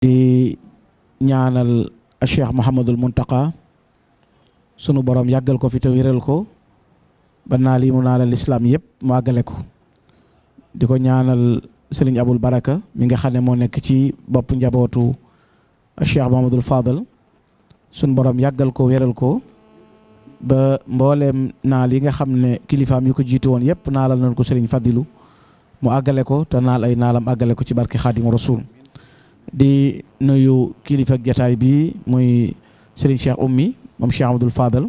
di ñaanal Cheikh Mouhamadul Muntaqa sunu borom yàggal ko fi te wéral ko ba naa lii mu naa la lislaam yëpp mu àggale ko di ko ñaanal sëriñ Abul Baraka mi nga xam ne moo nekk ci bopp njabootu Cheikh Mouhamadul Fadal sun borom yàggal ko wéral ko ba mbooleem naal yi nga xam ne kilifaam yu ko jiitu woon yépp naalal nañ ko sëriñ Fadilu mu àggale ko te naal ay naalam àggale ko ci barke Xaadimu Rasuul di nuyu kilifa jataay bi muy sëriñ Cheikh Oumy moom Cheikh Abdoul Fadal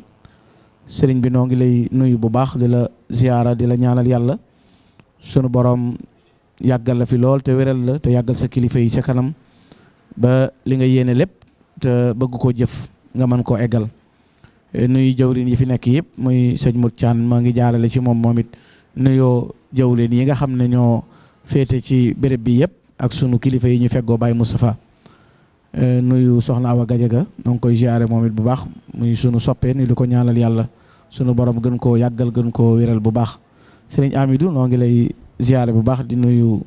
sëriñ bi noo ngi lay nuyu bu baax di la ziyaara di la ñaanal yàlla sunu borom yàggal la fi lool te wéral la te yàggal sa kilifa yi sa kanam ba li nga yéene lépp te bëgg koo jëf nga mën koo eggal eh, nuyu jawriñ yi fi nekk yëpp muy sëñ Mut Caan maa ngi jaarale ci moom moom it nuyoo jawriñ yi nga xam ne ñoo féete ci béréb bi yëpp ak sunu kilifa yi ñu feggoo Baye Moustapha Nuyu Soxna Awa Gajaga noo ngi koy ziyaare moom it bu baax muy sunu soppe nu di ko ñaanal Yàlla sunu Boroom gën koo yàggal gën koo wéral bu baax Sëriñ Amidu noo ngi lay ziyaare bu baax di nuyu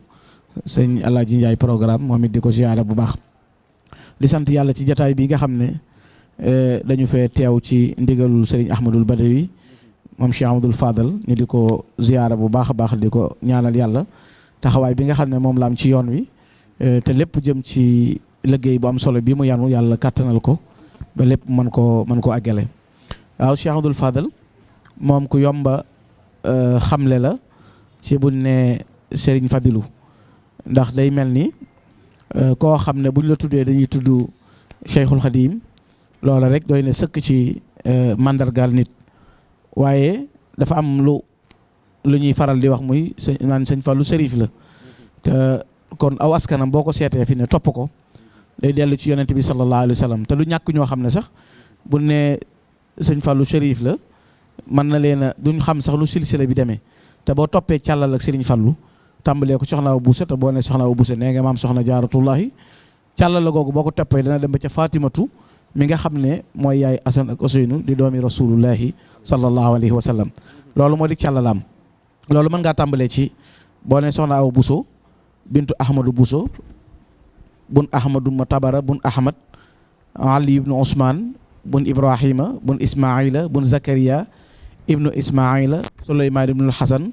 Sëñ Alaaji Njaay Programme moom it di ko ziyaare bu baax di sant Yàlla ci jataay bii nga xam ne dañu fee teew ci ndigalul Sëriñ Ahmadul Badawi moom Cheikh Ahmadul Fadal ñu di ko ziyaare bu baax a baax di ko ñaanal Yàlla taxawaay bi nga xam ne moom la am ci yoon wi eh, te lépp jëm ci liggéey bu am solo bi mu yanu yàlla kàttanal ko ba lépp mën koo mën koo àggale waaw Cheikh Abdoul Fadal moom ku yomba eh, xamle la ci buñ ne Serigne Fadilou ndax day mel ni eh, koo xam ne buñ la tuddee dañuy tudd Cheikhul Khadim loola rek doy na sëkk ci mandargaal nit waaye dafa am lu lu ñuy faral di wax muy sëñ naan sëñ Fallou sërif la te kon aw askanam boo ko seetee fi ne topp ko day dellu ci yonent bi sallallahu alayhi wa sallam te lu ñàkk ñoo xam ne sax bu ne sëñ Fallou sërif la mën na leen a duñ xam sax lu silsila bi demee te boo toppee càllal ak sëriñ Fallou tàmbalee ko soxna Awa Bousso te boo ne soxna Awa Bousso nee nga maam soxna jaaratullahi càllala googu boo ko toppee dana dem ba ca Fatimatu mi nga xam ne mooy yaay Asan ak Useynu di doomi rasulullahi sallallahu alayhi wa sallam loolu moo di càllalaam loolu mën ngaa tàmbalee ci boo ne soxna Awa Buso bintu Ahmadu Buso bun Ahmadu ma tabara bun Ahmad Ali ibnu Ousmane bun Ibrahima bun Ismaila bun Zakaria ibnu Ismaila Suleymaan ibnu Hasan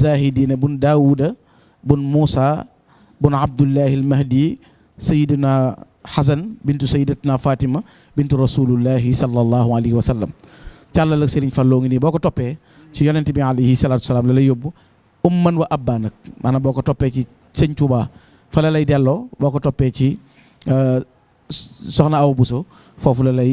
zaahidiina bun daawuda bun muusa bun abdullahi almahdi sayiduna xasan bintu sayidatuna fatima bintu rasulullahi sallallahu alayhi wa sallam càllal ak sëriñ Falloo ngi nii boo ko toppee ci yonent bi alayhi salaatu salaam la lay yóbbu umman wa abba nag maanaam boo ko toppee ci sëñ Tuubaa fa la lay delloo boo ko toppee ci euh, soxna Awa Buso foofu la lay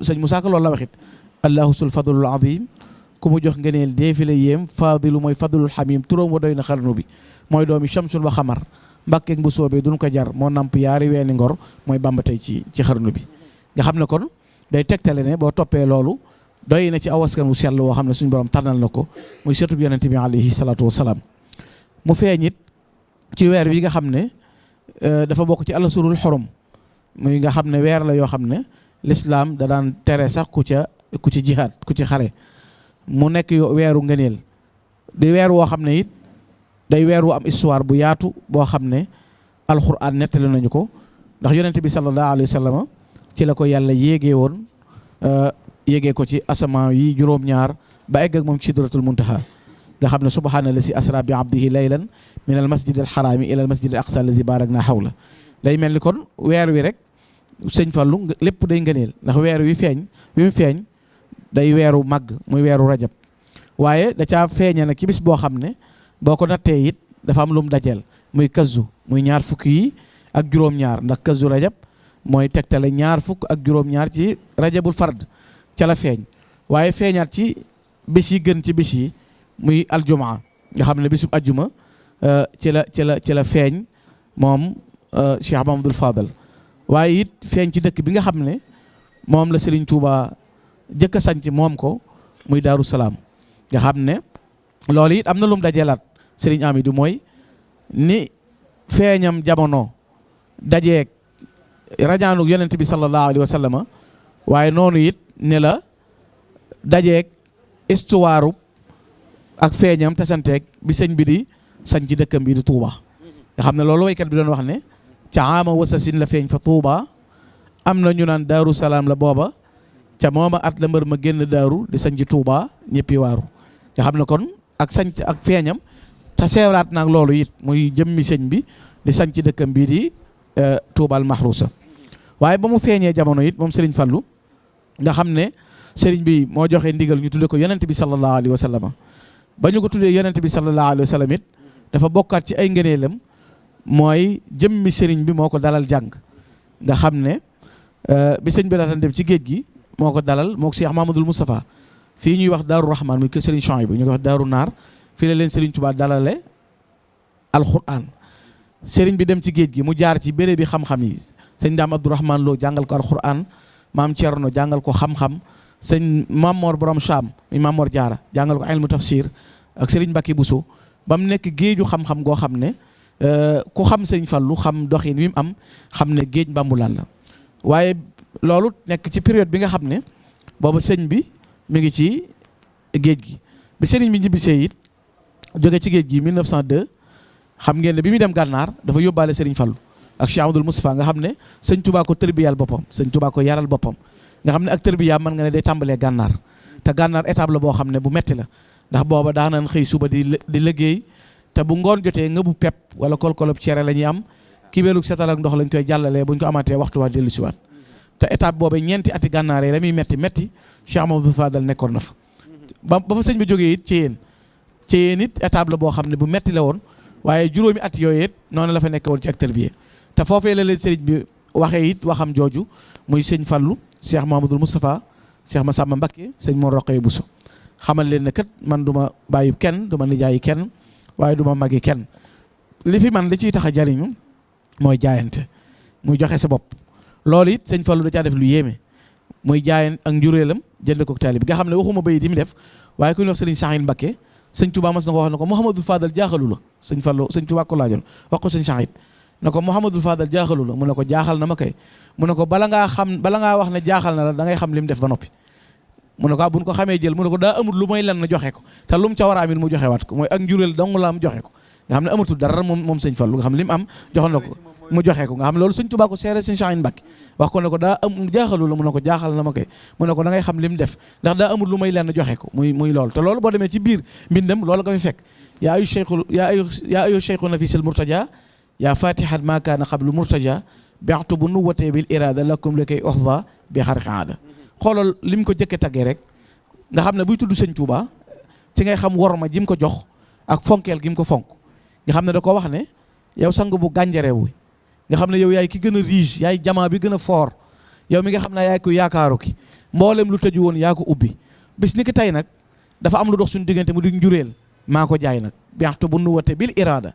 sëñ Moussa Ka loolu la waxit allahu sul fadlul azim ku mu jox ngëneel dee fi la yéem fadilu mooy fadlul xamim turóom wa doy na xarnu bi mooy doomi shamsun wa xamar mbàkkeeg bu soobee duñ ko jar moo namp yaari weeni ngor mooy bamba tey ci ci xarnu bi nga xam ne kon day tegtale ne boo toppee loolu doy na ci aw askan wu sell woo xam ne suñu borom tànnal na ko muy sëtub yonente bi alayhi salaatu wasalaam mu feeñ it ci weer wi nga xam ne euh, dafa bokk ci alasurul xorom muy nga xam ne weer la yoo xam ne lislaam da daan tere sax ku ca ku ci jihaad ku ci xare mu nekk weeru ngëneel di weer woo xam ne it day weer wu am histoire bu yaatu boo xam ne alxuraan nettali nañu ko ndax yonent bi sallallahu alayhi wa sallam ci la ko yàlla yéegee woon euh, yéegee ko ci asamaan yi juróom-ñaar ba egg ak moom ci sidratul muntaha nga xam ne subhaana la si asra bi abdihi laylan min al masjid al xaraami ila al masjid al aqsa allazi barak naa xawla day mel ni kon weer wi rek sëñ Fallu lépp day ngëneel ndax weer wi feeñ wi mu feeñ day weeru màgg muy weeru rajab waaye da caa feeñe nag ci bis boo xam ne boo ko nattee it dafa am lu mu dajeel muy kazu muy ñaar fukk yi ak juróom-ñaar ndax kazu rajab mooy tegtale ñaar fukk ak juróom-ñaar ci rajabul fard ca la feeñ waaye feeñaat ci bis yi gën ci bis yi muy aljumaa nga xam ne bisub ajjuma euh, ci la ci la ci la feeñ moom euh, Cheikh Mamadou Fadal waaye it feeñ ci dëkk bi nga xam ne moom la Serigne Touba jëkk a sanc moom ko muy Daaru Salaam nga xam ne loolu it am na lum dajelaat Serigne Amidou mooy ni feeñam jamono dajeeg rajaanug yonent bi sallallahu alayhi wa sallam waaye noonu it ne la dajeeg istuwaaru ak feeñam tasanteeg bi sëñ bi di sañ ci dëkkam bi di Touba nga xam ne loolu waykat bi doon wax ne ca ama wasasin la feeñ fa Touba am na ñu naan daaru salaam la booba ca mooma at la mbër ma génn daaru di sañ ci Touba ñëppi waaru nga xam ne kon ak sañ ak feeñam te seewraat naag loolu it muy jëmmi sëñ bi di sañ ci dëkkam bii di euh, Touba al Mahrousa waaye ba mu feeñee jamono it moom Serigne Fallou nga xam ne sëriñ bi moo joxe ndigal ñu tudde ko yonent bi sallallahu alayhi wa sallam ba ñu ko tuddee yonent bi sallallahu alayhi wa sallam it dafa bokkaat ci ay ngëneelam mooy jëmmi sëriñ bi moo ko dalal jàng nga xam ne euh, bi sëñ bi daataan dem ci géej gi moo ko dalal moo ko Cheikh Mamadou Moustapha fii ñuy wax Daaru Rahman muy kër sëriñ Chouaïbou ñu koy wax Daaru Naar fii la leen sëriñ Touba dalale alxuraan sëriñ bi dem ci géej gi mu jaar ci béréb bi xam-xam yi sëñ Ndaam Abdourahman Lo jàngal ko alxuraan maam Thierno jàngal ko xam-xam sëñ Mamor borom Cham mi Mamor Jaara jàngal ko ilmu tafsir ak sëriñ Mbacke Bousso ba mu nekk géeju xam-xam goo xam ne euh, ku xam sëñ Fallu xam doxin wi mu am xam ne géej mbambulaan la waaye loolu nekk ci période bi nga xam ne boobu sëñ bi mu ngi ci géej gi bi sëriñ bi ñibbisee it jóge ci géej gi 1902 xam ngeen ne bi muy dem gànnaar dafa yóbbaale Serigne Fallou ak Cheikh Amadou Moustapha nga xam ne sëñ Touba ko tërbiyal boppam sëñ Touba ko yaral boppam nga xam ne ak tërbiya mën nga ne day tàmbalee gànnaar te gànnaar étape la boo xam ne bu metti la ndax booba daanan xëy suba di di liggéey te bu ngoon jotee nga bu pepp wala kolkolob cere la ñuy am ki weelug setal ak ndox lañ koy jàllalee buñ ko amaatee waxtu waa dellu siwaat te étape boobe ñeenti ati gànnaar yi la muy metti metti Cheikh Amadou Fadal nekkoon na fa ba ba fa sëñ bi jógee it ci yéen ci yéen it étape la boo xam ne bu metti la woon waaye juróomi at yooyu it noonu la fa nekk woon ci ak tërbiye te foofee la leen sëriñ bi waxee it waxam jooju muy sëñ Fallu Cheikh Mahamadul Moustapha Cheikh Massamba Mbacké sëñ Mor Roqee Bousso xamal leen ne kat man du ma bàyyi kenn du ma nijaayi kenn waaye du ma magi kenn li fi man li ciy tax a jariñu mooy jaayante muy joxe sa bopp loolu it sëñ Fallu da caa def lu yéeme muy jaayan ak njureelam jënd ko taalib nga xam ne waxuma bay di mu def waaye ku ñuy wax sëriñ Saxiin Mbakke sëñ Tuubaa mas na ko wax na ko Mouhamadou Fadal jaaxalu la sëñ Fallu sëñ Tuubaa ko laajoon wax ko sëñ Saxiin na ko Mouhamadou Fadal jaaxalu la mu ne ko jaaxal na ma kay mu ne ko bala ngaa xam bala ngaa wax ne jaaxal na la da ngay xam li mu def ba noppi mu ne ko ah, bu ñu ko xamee jël mu ne ko daa amul lu may lan na joxe ko te lu mu ca war a amit mu joxe waat ko mooy ak njureel dong la am joxe ko nga xam ne amatul dara moom moom sëñ Fallu nga xam ne li mu am joxoon na ko mu joxe ko nga xam ne loolu sëñ Tuubaa ko seere sëñ Saaliw Mbàkke wax ko ne ko daa am jaaxalu la mu ne ko jaaxal na ma koy mu ne ko da ngay xam li mu def ndax daa amul lu may lenn joxe ko muy muy loolu te loolu boo demee ci biir mbindam loolu nga fi fekk yaa ayu cheikhu yaa ayu yaa ayu cheikhu na fi sil murtaja yaa fatihat ma kaana qablu murtaja bextu bu nu watee bil irada lakum la koy oxda bi xar xaada xoolal li mu ko jëkke taggee rek nga xam ne buy tudd sëñ Tuubaa ci ngay xam worma ji mu ko jox ak fonkeel gi mu ko fonk nga xam ne da ko wax ne yow sang bu gànjare wu nga xam ne yow yaay ki gën a riche yaay jamaa bi gën a fort yow mi nga xam ne yaay ku yaakaaru ki mboolem lu tëju woon yaa ko ubbi bis ni ki tey nag dafa am lu dox suñu diggante mu di njureel maa ko jaay nag biaxtu bu nuwate bil iraada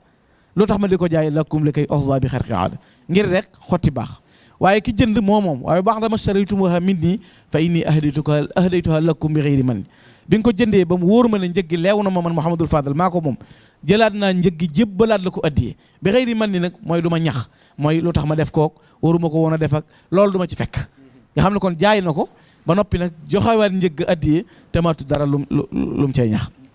lu tax ma di ko jaay lakkum li kay oxsa bi xarqi aada ngir rek xotti baax waaye ki jënd moo moom waaye baax dama saraytumuha min nii fa inni ahdaytuka ahdaytuha lakum bi xëyri man bi nga ko jëndee ba mu wóor ma ne njëg gi leew na ma man Mouhamadul Fadal maa ko moom jëlaat naa njëg gi jébbalaat la ko addiyee bi xëyri man ni nag mooy du ma ñax mooy lu tax ma def kook waruma ko woon a def ak loolu du ma ci fekk nga xam ne kon jaay na ko ba noppi nag joxewaat njëg addiyee te maatu dara lum lum cay ñax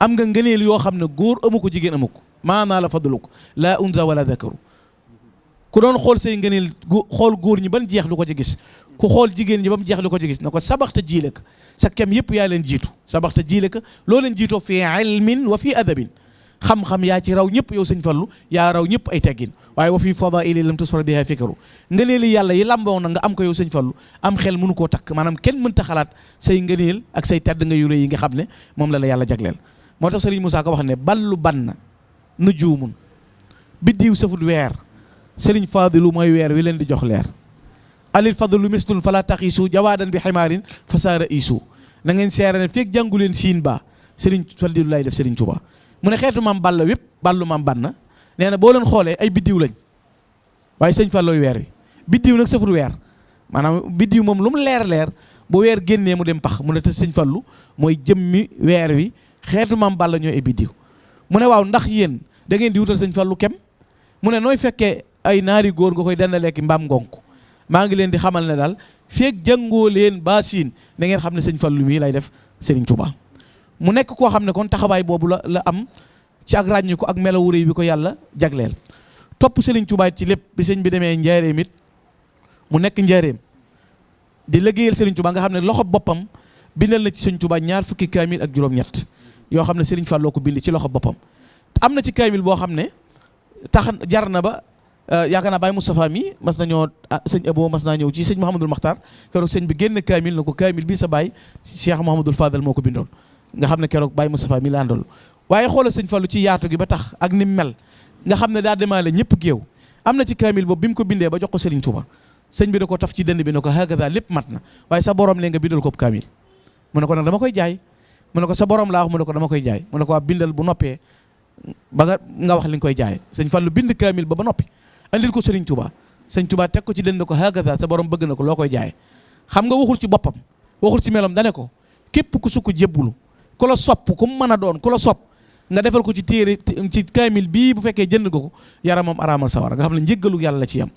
am nga ngëneel yoo xam ne góor amu ko jigéen amu ko maanaa la fadlu ko laa unsa wala dakaru ku doon xool say ngëneel xool góor ñi ban jeex lu ko ci gis ku xool jigéen ñi ba mu jeex lu ko ci gis na ko sabaxta jiile ka sa kem yëpp yaa leen jiitu sabaxta jiile ka loo leen jiitoo fi ilmin wa fi adabin xam-xam yaa ci raw ñëpp yow sëñ Fallu yaa raw ñëpp ay teggin waaye wa fi fadaili lam tusra biha fikaru nga neeli yàlla yi làmboo na nga am ko yow sëñ Fallu am xel mënu koo takk maanaam kenn mënta xalaat say ngëneel ak say tedd nga yu rëy yi nga xam ne moom la la yàlla jagleel moo tax Sëriñ Moussa Ka wax ne ballu bann nu juumun biddiw safut weer sëriñ faadilu mooy weer wi leen di jox leer alil fadlu mislun fala taxiisu jawaadan bi ximaarin fasaara iisu na ngeen seere ne feeg jàngu leen siin ba sëriñ faadilu lay def sëriñ Tuubaa mu ne xeetu maam balla wépp ballu maam banna nee na boo leen xoolee ay biddiw lañ waaye sëñ Fallooy weer wi biddiw nag sëfur weer maanaam biddiw moom lu mu leer leer bu weer génnee mu dem pax mu ne te sëñ Fallu mooy jëmmi weer wi xeetu maam Balla ñooy ay biddiw mu ne waaw ndax yéen da ngeen di wutal sëñ Fallu kem mu ne nooy fekkee ay naari góor nga koy dana lekk mbaam ngonk maa ngi leen di xamal ne daal feeg jàngoo leen ba siin da ngeen xam ne sëñ Fallu mii lay def Serigne Touba mu nekk koo xam ne kon taxawaay boobu la la am ci ak ràññiku ak melawu réy bi ko yàlla jagleel topp Sëriñ Tuubaa ci lépp bi sëñ bi demee njaareem it mu nekk njaareem di liggéeyal Sëriñ Tuubaa nga xam ne loxo boppam bindal na ci Sëriñ Tuubaa ñaar fukki kaamil ak juróom-ñett yoo xam ne Sëriñ Falloo ko bind ci loxo boppam am na ci kaamil boo xam ne tax jar na ba euh, yaakaar naa Baye Moustapha mi mas nañoo ah, sëñ Abo mas naa ñëw ci sëñ Mouhamadul Makhtar keroog sëñ bi génn kaamil na ko kaamil bi sa baay Cheikh Mouhamadul Fadal moo ko bindoon nga xam ne keroog Baye Moustapha mi la àndal waaye xoola sëñ Fallou ci yaatu gi ba tax ak ni mel nga xam ne daa demaale ñëpp géew am na ci kaamil boobu bi mu ko bindee ba jox ko Serigne Touba sëñ bi da ko taf ci dënd bi ne ko hakaza lépp mat na waaye sa borom lee nga bindal ko kaamil mu ne ko nag dama koy jaay mu ne ko sa borom laa wax mu ne ko dama koy jaay mu ne ko waa bindal bu noppee ba nga nga wax li nga koy jaayee sëñ Fallu bind kaamil ba ba noppi andil ko sëriñ Tuubaa sëñ Tuubaa teg ko ci dënd ko hagaza sa borom bëgg na ko loo koy jaayee xam nga waxul ci boppam waxul ci meloom dane ko képp ku sukk jébbulu ku la sopp ku mu mën a doon ku la sopp nga defal ko ci téere ci kaamil bii bu fekkee jënd nga ko yaramam araamal sawara nga xam ne njëggalu yàlla la ci yam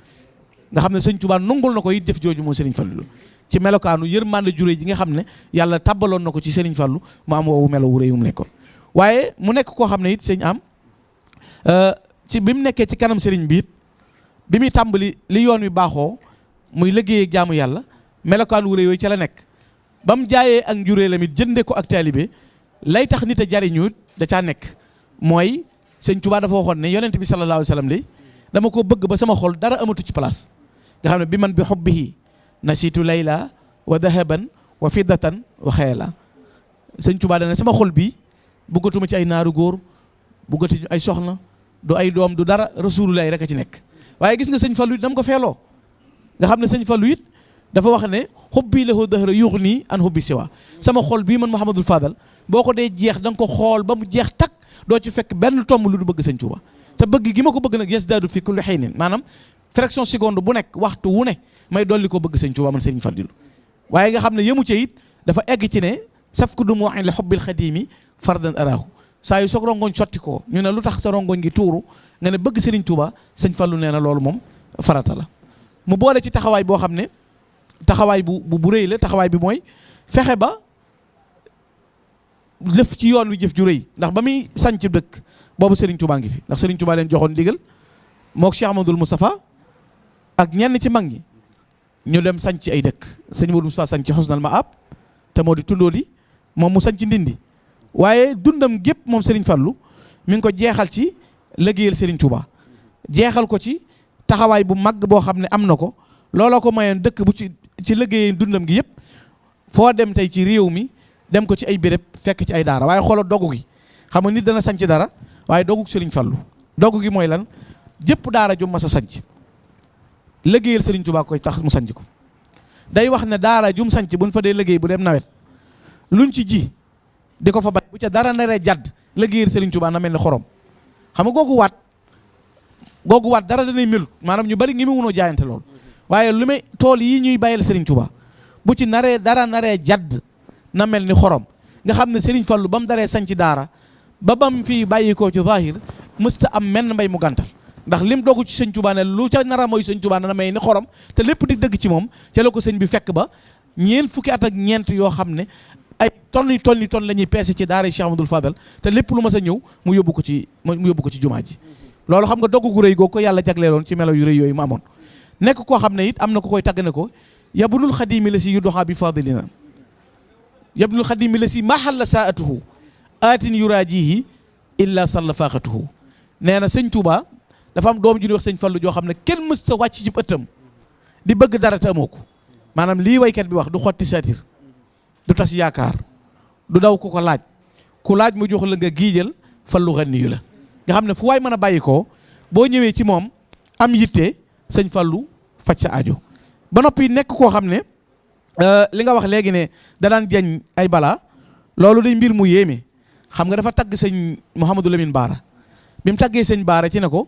nga xam ne sëñ Tuubaa nungul na ko it def jooju moom Sëriñ Fallu ci melokaanu yërmande jure ji nga xam ne yàlla tàbbaloon na ko ci Serigne Fallou mu am woowu melo wu rëy mu nekkoon waaye mu nekk koo xam ne it sëñ am euh, ci bi mu nekkee ci kanam Serigne bi bi muy tàmbali li yoon wi baaxoo muy liggéey ak jaamu yàlla melokaan wu rëy yooyu ca la nekk ba mu jaayee ak njuree la mit jënde ko ak taalibe lay tax nit a jariñu da caa nekk mooy sëñ Tuubaa dafa waxoon ne yonent bi sallallahu alayhi wa sallam de dama ko bëgg ba sama xol dara amatu ci place nga xam ne bi man bi xobbihi nasiitu layla wa dahaban wa fiddatan wa xayla sëñ Tuubaa dana sama xol bi bëggatuma ci ay naaru góor bëggatuñu ay soxna du ay doom du dara rasulullahi rek a ci nekk waaye gis nga sëñ Fallu it dam ko feeloo nga xam ne sëñ Fallu it dafa wax ne xubbi lahu dahra yuux nii an xubbi siwa sama xol bii man Mouhamadul Fadal boo ko dee jeex da nga ko xool ba mu jeex takk doo ci fekk benn tomb lu du bëgg sëñ Tuubaa te bëgg gi ma ko bëgg nag yes daadu fi kulli xaynin maanaam fraction seconde bu nekk waxtu wu ne may dolli ko bëgg sëñ Tuubaa man sëriñ Fadilu waaye nga xam ne yëmu ca it dafa egg ci ne saf ku du mu waxin la xubbil xadiimi fardan araahu saa yu soog rongoñ sotti ko ñu ne lu tax sa rongoñ gi tuuru nga ne bëgg sëriñ Tuubaa sëñ Fallu nee na loolu moom farata la mu boole ci taxawaay boo xam ne taxawaay bu bu rëy la taxawaay bi mooy fexe ba lëf ci yoon wi jëf ju rëy ndax ba muy sanc dëkk boobu Serigne Touba ngi fi ndax Serigne Touba leen joxoon ndigal mook Cheikh Amadou Moustapha ak ñenn ci mag ñi ñu dem sanc ay dëkk sëñ Modou Moustapha sanc Xusnal Maab te moo di tundoo di moom mu sanc Ndindi waaye dundam gépp moom Serigne Fallou mi ngi ko jeexal ci liggéeyal Serigne Touba jeexal ko ci taxawaay bu mag boo xam ne am na ko looloo ko mayoon dëkk bu ci ci liggéeyee dundam gi yëpp foo dem tey ci réew mi dem ko ci ay béréb fekk ci ay daara waaye xoolal dogu gi xam nga nit dana sanc dara waaye dogu sëriñ Fallu dogu gi mooy lan jëpp daara ju mas a sanc liggéeyal sëriñ Tuubaa koy tax mu sanc ko day wax ne daara jum sanc buñ fa dee liggéey bu dem nawet luñ ci ji di ko fa bay bu ca dara naree jàdd liggéeyal sëriñ Tuubaa na mel ni xorom xam nga googu waat googu waat dara danay melut maanaam ñu bari ngi mu wunoo jaayante lool waaye lu may tool yi ñuy bàyyil Serigne Touba bu ci naree dara naree jadd na mel ni xorom nga xam ne Serigne Fallou ba mu daree sanc daara ba bam fii bàyyi koo ci zahir mësta am menn mbay mu gàntal ndax lim dogu ci sëñ Tuubaa ne lu ca nara mooy sëñ Tuubaa na may ni xorom te lépp di dëgg ci moom ca la ko sëñ bi fekk ba ñeent fukki at ak ñeent yoo xam ne ay tonn yi tonn yi tonn la ñuy peese ci daara Cheikh Amadou Fadal te lépp lu mas a ñëw mu yóbbu ko ci mu yóbbu ko ci jumaa ji loolu xam nga dogg gu rëy googu ko yàlla jagleeloon ci melo yu rëy yooyu mu amoon nekk koo xam ne it am na ko koy tagg ne ko yabnul xadimi la si yu doxaa bi fadilina yabnul xadimi la si mahalla saatuhu aatin yuraajihi illa salla faaxatuhu nee na sëñ Touba dafa am doom ju ñuy wax sëñ Fallu joo xam ne kenn mës sa wàcc ci ëttam di bëgg dara te amoo ko maanaam lii waykat bi wax du xotti satir du tas yaakaar du daw ku ko laaj ku laaj mu jox la nga giijal fa lu ganiyu la nga xam ne fu waay mën a bàyyi ko boo ñëwee ci moom am yitte sëñ Fallu faj sa ajo ba noppi nekk koo xam ne euh, li nga wax léegi ne da daan jañ ay bala loolu day mbir mu yéeme xam nga dafa tagg sëñ Mouhamadou Lamine Baara bi mu taggee sëñ Baara ci ne ko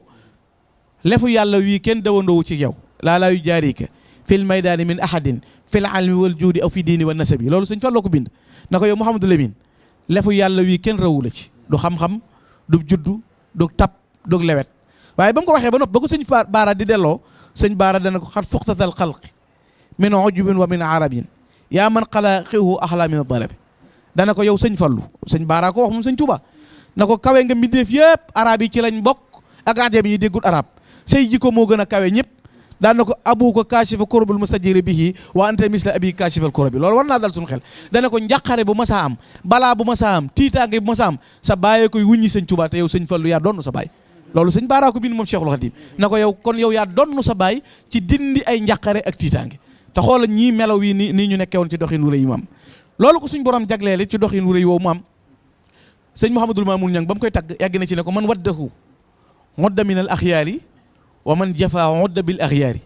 Lefu Yàlla wii kenn dëwandoowu ci yaw laa laa yu jaariika fil maydaani min ahadin fil almi wal juudi aw fi diini wa nasabi loolu sëñ Fallu ko bind na ko yow Mouhamadou Lamine lefu Yàlla wii kenn rawu la ci du xam-xam du juddu du tab du lewet waaye ba mu ko waxee ba nopp ba ko sëñ Baara di delloo sëñ Baara dana ko xat fuqtatal xalqi min ujubin wa min arabin yaa man xalaa xiwhu axlaa min dalabi dana ko yow sëñ Fallu sëñ Baara ko wax moom sëñ Tuuba na ko kawe nga mbindeef yëpp arab yi ci lañ bokk ak ajab yi déggul arab say jikko moo gën a kawe ñëpp daan na ko abu ko kaashifa kurubul mustajiri bihi wa anta misla abi kaashifal kurabi loolu war naa dal suñu xel dana ko njàqare bu masaa am balaa bu masaa am tiitaange bu masaa am sa bàyyee koy wuññi sëñ Tuuba te yow sëñ Fallu yaa doon sa bàyyi loolu sëñ Baara ko bind moom Cheikhul Khadim na ko yow kon yow yaa donnu sa baay ci dindi ay njàqare ak tiitaange te xoola ñii melaw yi ni nii ñu nekkee woon ci doxin wu rëy mu am loolu ko suñ borom jagleele ci doxin wu rëy woowu mu am sëñ Mouhamadul Mamoun Niang ba mu koy tagg yàgg na ci ne ko man waddahu modda minal axyaari wa man jafa modda bil axyaari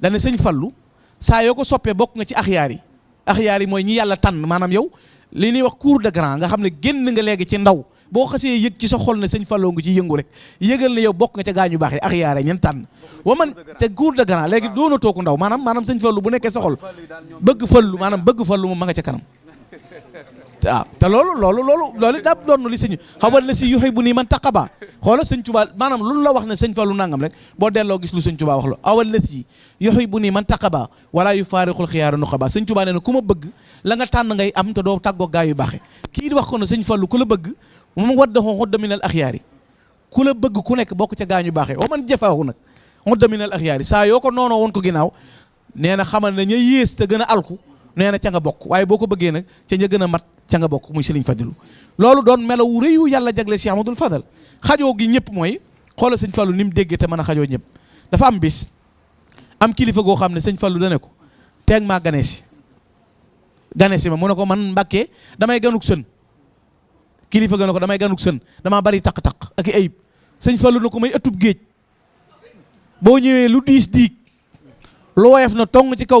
dane sëñ Fallu saa yoo ko soppee bokk nga ci axyaar yi axyaar yi mooy ñi yàlla tànn maanaam yow li ñuy wax cour de grand nga xam ne génn nga léegi ci ndaw boo xasee yëg ci sa xol ne sëñ Fallou ngi ci yëngu rek yëgal ne yow bokk nga ca gaañu baax yi ak yaare ñen tànn wa man te cour de grand léegi doona tooku ndaw maanaam maanaam sëñ Fallou bu nekkee sa xol bëgg Fallou maanaam bëgg Fallou moom ma nga ca kanam waaw te loolu loolu loolu loolu daa doon li sëñ xaw ma la si yoxe bu nii man taqaba xoola sëñ Tuubaa maanaam lu la wax ne sëñ Fallou nangam rek boo delloo gis lu sëñ Tuubaa wax la awal la si yoxe bu nii man taqaba wala yu faarixul xiyaaru nu xabaa sëñ Tuubaa nee na ku ma bëgg la nga tànn ngay am te doo tàggoo gaa yu baaxe kii di wax ko ne sëñ Fallu ku la bëgg moom wadda xoo xodda minal axyaari ku la bëgg ku nekk bokk ca gaañu baaxee wa man jafaahu nag xodda minal axyaari saa yoo ko noonoo woon ko ginnaaw nee na xamal ne ña yées te gën a alku nee na ca nga bokk waaye boo ko bëggee nag ca ña gën a mat ca nga bokk muy Sëriñ Fadilu loolu doon melaw wu rëy wu yàlla jagle Cheikh Amadou Fadal xajoo gi ñëpp mooy xoolal Sëriñ Fallu ni mu déggee te mën a xajoo ñëpp dafa am bis am kilifa goo xam ne sëñ Fallu dane ko teeg maa gane si gane si ma mu ne ko man Mbàkke damay ganuk sën kilifa gën a ko damay ganuk sën damaa bari taq-taq ak i ayib sëñ Fallu na ko may ëttub géej boo ñëwee lu diis diig lu woyof na tong ci kaw